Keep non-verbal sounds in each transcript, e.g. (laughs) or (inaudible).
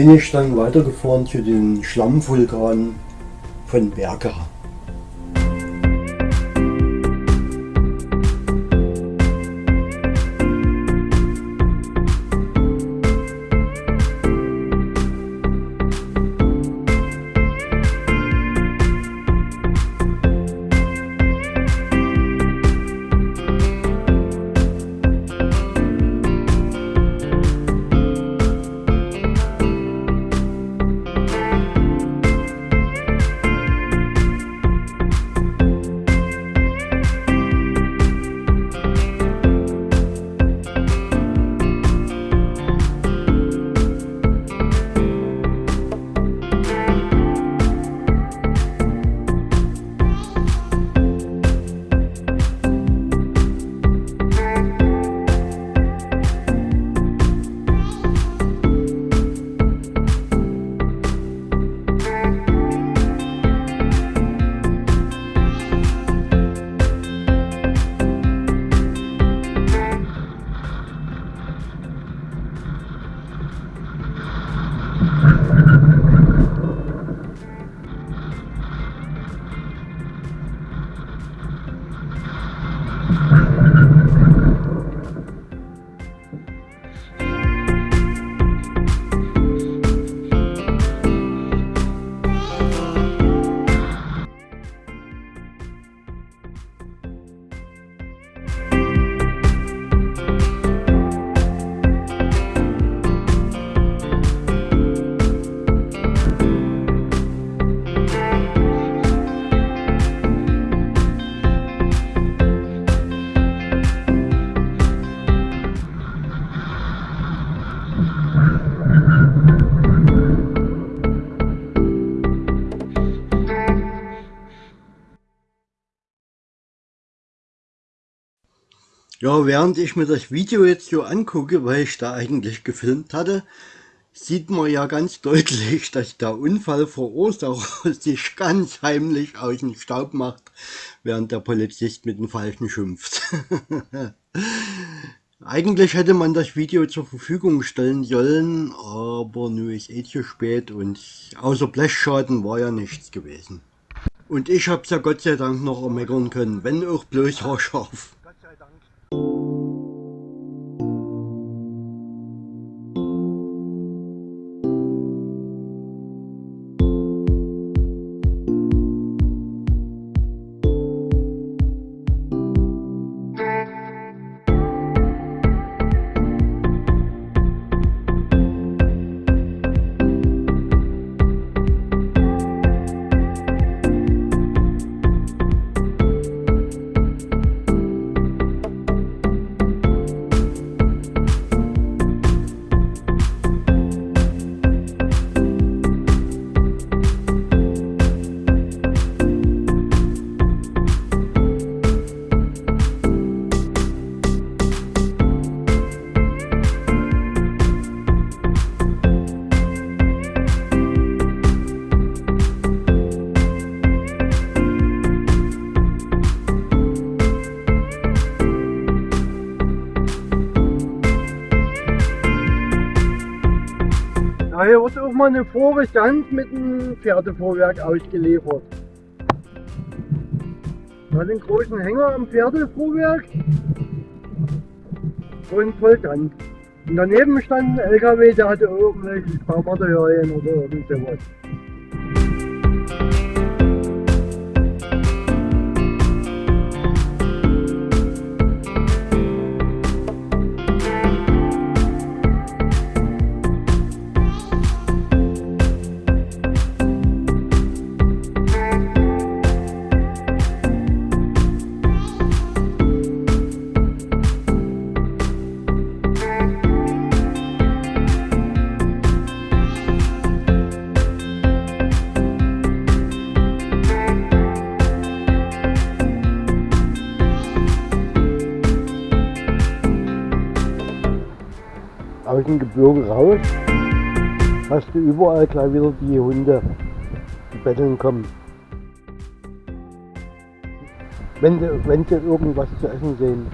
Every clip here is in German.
bin ich dann weitergefahren zu den Schlammvulkanen von Berga. Ja, während ich mir das Video jetzt so angucke, weil ich da eigentlich gefilmt hatte, sieht man ja ganz deutlich, (laughs) dass der Unfallverursacher sich ganz heimlich aus dem Staub macht, während der Polizist mit dem Falschen schimpft. (laughs) eigentlich hätte man das Video zur Verfügung stellen sollen, aber nur ist eh zu spät und außer Blechschaden war ja nichts gewesen. Und ich hab's ja Gott sei Dank noch ermeckern können, wenn auch bloß haarscharf. Mal eine Vorstand mit einem Pferdevorwerk ausgeliefert. Hat einen großen Hänger am Pferdevorwerk und Volltank. Und daneben stand ein LKW, der hatte irgendwelche Baumaterialien oder irgend sowas. Gebirge raus, hast du überall gleich wieder die Hunde, die betteln kommen. Wenn sie, wenn sie irgendwas zu essen sehen.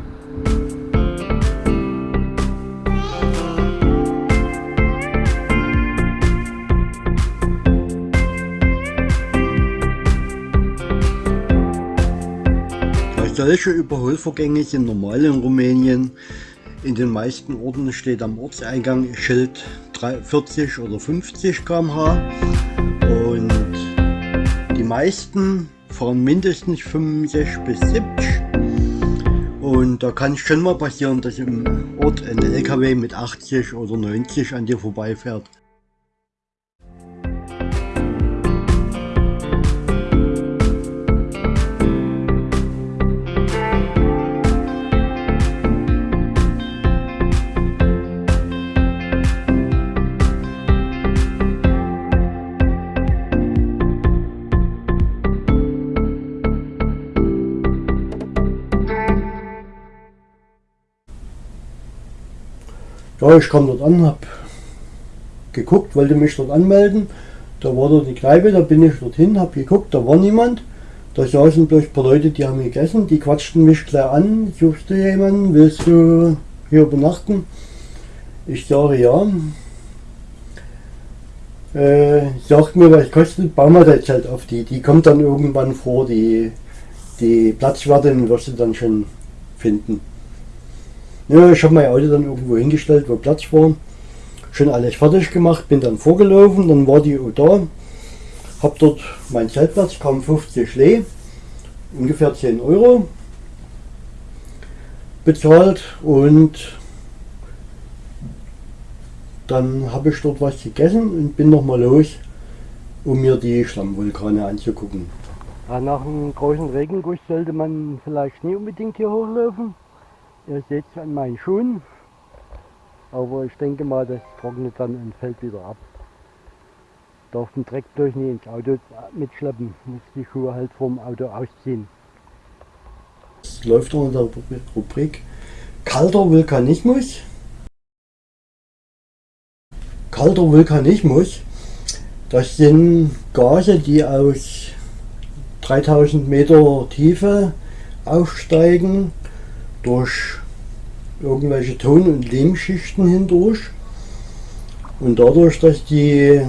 Solche Überholvorgänge sind normal in Rumänien. In den meisten Orten steht am Ortseingang Schild 40 oder 50 km/h und die meisten fahren mindestens 65 bis 70 und da kann es schon mal passieren, dass im Ort ein LKW mit 80 oder 90 an dir vorbeifährt. Ja, ich kam dort an, habe geguckt, wollte mich dort anmelden. Da war dort die Kneipe, da bin ich dorthin, habe geguckt, da war niemand. Da saßen bloß ein paar Leute, die haben gegessen, die quatschten mich gleich an. Suchst du jemanden? Willst du hier übernachten? Ich sage ja. Äh, sagt mir, was kostet, bauen wir das Zelt auf die. Die kommt dann irgendwann vor, die, die Platzwartin wirst du dann schon finden. Ja, ich habe mein Auto dann irgendwo hingestellt, wo Platz war. Schon alles fertig gemacht, bin dann vorgelaufen, dann war die da. Hab dort meinen Zeltplatz, kam 50 Schlee, ungefähr 10 Euro bezahlt und dann habe ich dort was gegessen und bin nochmal los, um mir die Schlammvulkane anzugucken. nach einem großen Regenguss sollte man vielleicht nie unbedingt hier hochlaufen. Ihr seht es an meinen Schuhen. Aber ich denke mal, das trocknet dann und fällt wieder ab. Darf den Dreck durch nicht ins Auto mitschleppen. Muss die Schuhe halt vom Auto ausziehen. Es läuft unter der Rubrik Kalter Vulkanismus. Kalter Vulkanismus, das sind Gase, die aus 3000 Meter Tiefe aufsteigen durch irgendwelche Ton- und Lehmschichten hindurch. Und dadurch, dass die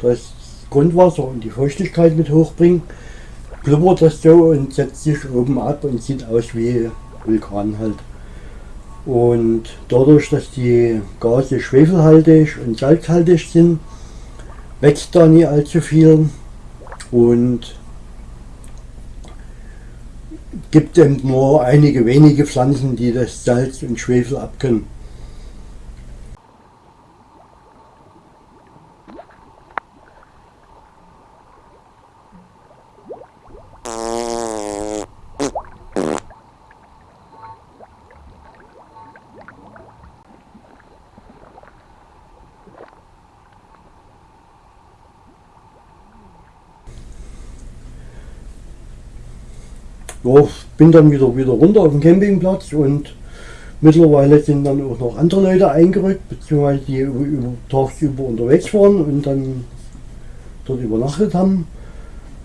das Grundwasser und die Feuchtigkeit mit hochbringen, blubbert das so und setzt sich oben ab und sieht aus wie Vulkan halt. Und dadurch, dass die Gase schwefelhaltig und salzhaltig sind, wächst da nie allzu viel und gibt eben nur einige wenige Pflanzen, die das Salz und Schwefel abkönnen. ja, bin dann wieder, wieder runter auf den Campingplatz und mittlerweile sind dann auch noch andere Leute eingerückt, beziehungsweise die über, über tagsüber unterwegs waren und dann dort übernachtet haben.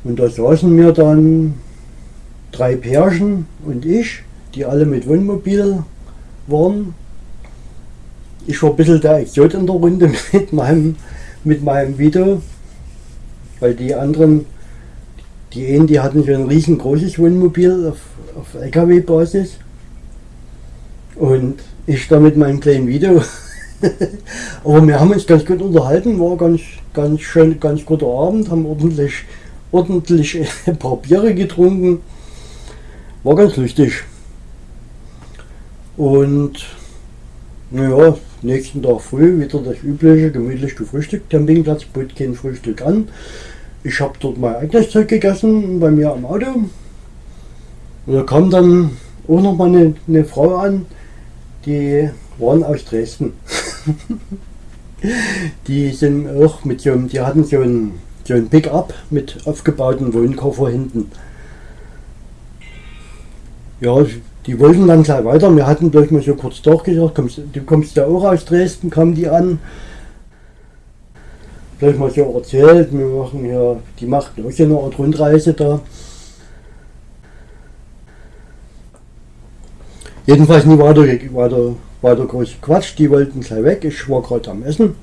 Und da saßen mir dann drei Pärchen und ich, die alle mit Wohnmobil waren. Ich war ein bisschen der Exot in der Runde (laughs) mit meinem, mit meinem Video, weil die anderen die einen, die hatten schon ein riesengroßes Wohnmobil auf, auf LKW-Basis. Und ich da mit meinem kleinen Video. (laughs) Aber wir haben uns ganz gut unterhalten, war ganz, ganz schön, ganz guter Abend, haben ordentlich, ordentlich (laughs) ein paar Biere getrunken. War ganz lustig. Und naja, nächsten Tag früh wieder das übliche, gemütlich gefrühstückt. Campingplatz bot kein Frühstück an. Ich habe dort mein eigenes Zeug gegessen bei mir am Auto. Und da kam dann auch noch mal eine, eine Frau an, die waren aus Dresden. (laughs) die sind auch mit so die hatten so ein, so ein Pickup mit aufgebauten Wohnkoffer hinten. Ja, die wollten dann gleich weiter. Wir hatten gleich mal so kurz durchgesagt, kommst, du kommst ja auch aus Dresden, kamen die an gleich mal so erzählt, wir machen ja, die machten auch so eine Art Rundreise da. Jedenfalls nie weiter, weiter, weiter groß Quatsch, die wollten gleich weg, ich war gerade am Essen.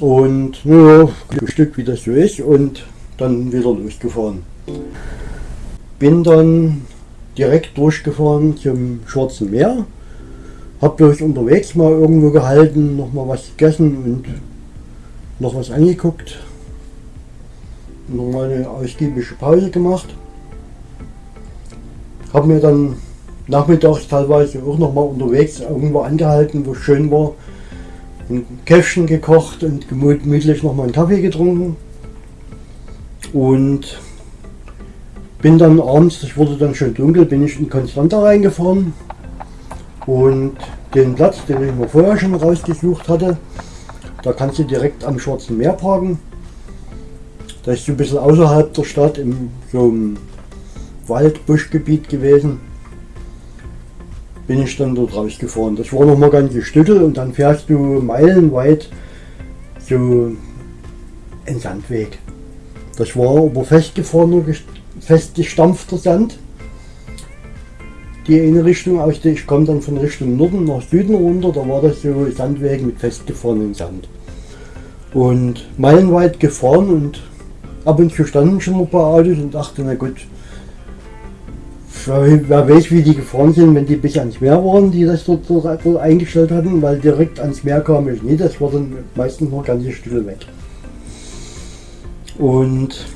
Und ein Stück wie das so ist und dann wieder losgefahren. Bin dann direkt durchgefahren zum Schwarzen Meer. Hab bloß unterwegs mal irgendwo gehalten, noch mal was gegessen und noch was angeguckt. Noch mal eine ausgiebige Pause gemacht. Hab mir dann nachmittags teilweise auch noch mal unterwegs irgendwo angehalten, wo es schön war. Ein Käffchen gekocht und gemütlich noch mal einen Kaffee getrunken. Und bin dann abends, es wurde dann schon dunkel, bin ich in Konstanta reingefahren und den Platz, den ich mir vorher schon rausgesucht hatte, da kannst du direkt am Schwarzen Meer parken. Da ist so ein bisschen außerhalb der Stadt in so einem Wald-Buschgebiet gewesen. Bin ich dann dort rausgefahren. Das war noch mal ganze Stückel und dann fährst du meilenweit so einen Sandweg. Das war aber festgefahrener, festgestampfter Sand. Die eine Richtung aus der ich komme dann von Richtung Norden nach Süden runter, da war das so Sandweg mit festgefahrenem Sand. Und meilenweit gefahren und ab und zu standen schon ein paar Autos und dachte, na gut, wer weiß wie die gefahren sind, wenn die bis ans Meer waren, die das dort, dort, eingestellt hatten, weil direkt ans Meer kam ich nie, das war dann meistens noch ganze Stücke weg. Und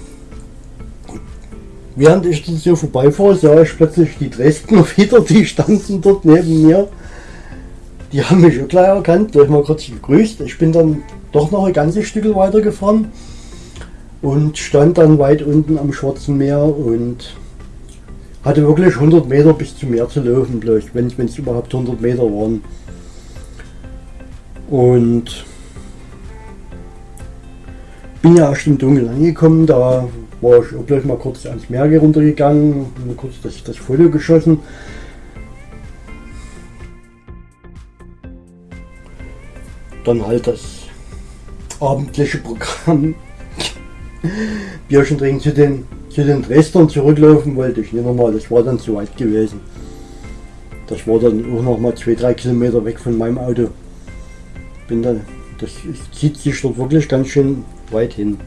während ich dann so vorbeifahre, sah ich plötzlich die Dresdner (laughs) wieder, die standen dort neben mir. Die haben mich schon gleich erkannt, gleich mal kurz gegrüßt. Ich bin dann doch noch ein ganzes Stück weiter gefahren und stand dann weit unten am Schwarzen Meer und hatte wirklich 100 Meter bis zum Meer zu laufen, wenn es überhaupt 100 Meter waren. Und bin ja erst im Dunkeln angekommen, da war ich auch gleich mal kurz ans Meer runtergegangen, mal kurz das, das Foto geschossen. Dann halt das abendliche Programm. (laughs) Bierchen trinken zu den, zu den Dresdern zurücklaufen wollte ich nicht nochmal, das war dann zu weit gewesen. Das war dann auch noch mal 2-3 Kilometer weg von meinem Auto. Bin dann, das zieht sich dort wirklich ganz schön weit hin.